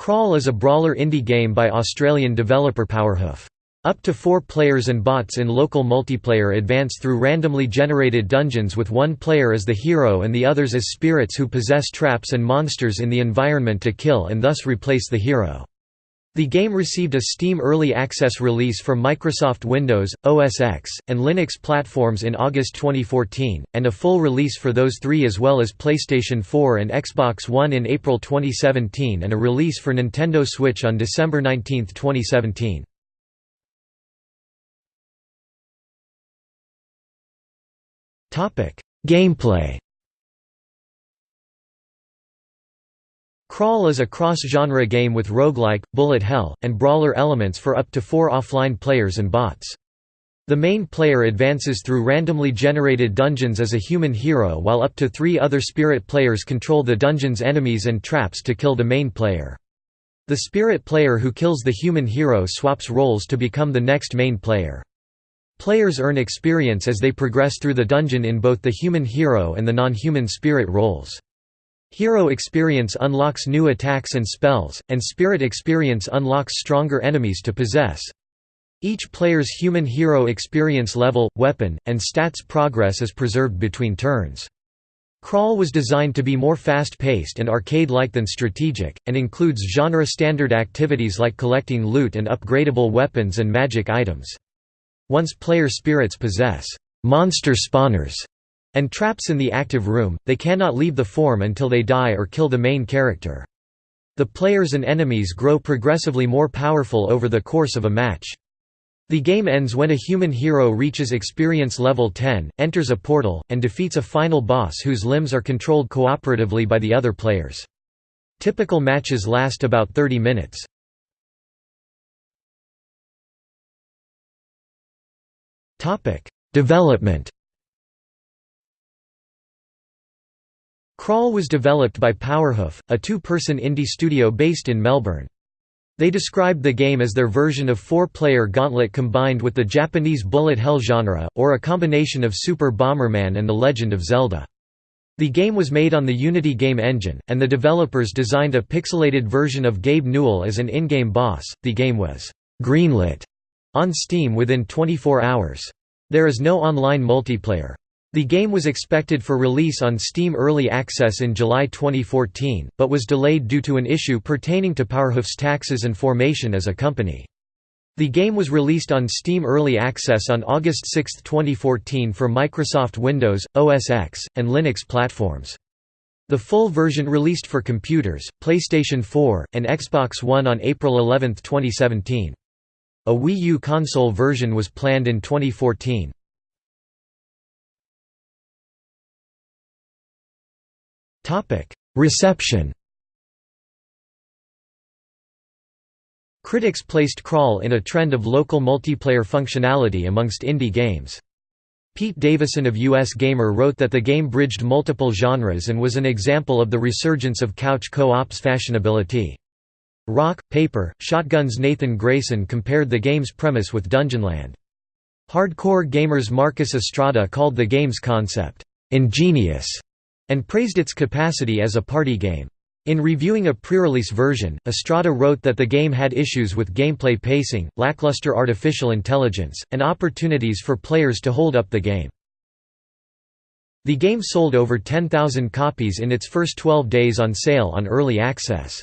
Crawl is a brawler indie game by Australian developer Powerhoof. Up to four players and bots in local multiplayer advance through randomly generated dungeons with one player as the hero and the others as spirits who possess traps and monsters in the environment to kill and thus replace the hero. The game received a Steam Early Access release for Microsoft Windows, OS X, and Linux platforms in August 2014, and a full release for those three as well as PlayStation 4 and Xbox One in April 2017 and a release for Nintendo Switch on December 19, 2017. Gameplay Crawl is a cross-genre game with roguelike, bullet hell, and brawler elements for up to four offline players and bots. The main player advances through randomly generated dungeons as a human hero while up to three other spirit players control the dungeon's enemies and traps to kill the main player. The spirit player who kills the human hero swaps roles to become the next main player. Players earn experience as they progress through the dungeon in both the human hero and the non-human spirit roles. Hero experience unlocks new attacks and spells, and spirit experience unlocks stronger enemies to possess. Each player's human hero experience level, weapon, and stats progress is preserved between turns. Crawl was designed to be more fast-paced and arcade-like than strategic, and includes genre-standard activities like collecting loot and upgradable weapons and magic items. Once player spirits possess monster spawners and traps in the active room, they cannot leave the form until they die or kill the main character. The players and enemies grow progressively more powerful over the course of a match. The game ends when a human hero reaches experience level 10, enters a portal, and defeats a final boss whose limbs are controlled cooperatively by the other players. Typical matches last about 30 minutes. Development Crawl was developed by Powerhoof, a two-person indie studio based in Melbourne. They described the game as their version of four-player Gauntlet combined with the Japanese bullet hell genre, or a combination of Super Bomberman and The Legend of Zelda. The game was made on the Unity game engine, and the developers designed a pixelated version of Gabe Newell as an in-game boss. The game was greenlit on Steam within 24 hours. There is no online multiplayer. The game was expected for release on Steam Early Access in July 2014, but was delayed due to an issue pertaining to Powerhoof's taxes and formation as a company. The game was released on Steam Early Access on August 6, 2014 for Microsoft Windows, OS X, and Linux platforms. The full version released for computers, PlayStation 4, and Xbox One on April 11, 2017. A Wii U console version was planned in 2014. Reception Critics placed Crawl in a trend of local multiplayer functionality amongst indie games. Pete Davison of US Gamer wrote that the game bridged multiple genres and was an example of the resurgence of couch co-op's fashionability. Rock, Paper, Shotgun's Nathan Grayson compared the game's premise with Dungeonland. Hardcore Gamer's Marcus Estrada called the game's concept, "...ingenious", and praised its capacity as a party game. In reviewing a pre-release version, Estrada wrote that the game had issues with gameplay pacing, lackluster artificial intelligence, and opportunities for players to hold up the game. The game sold over 10,000 copies in its first 12 days on sale on early access.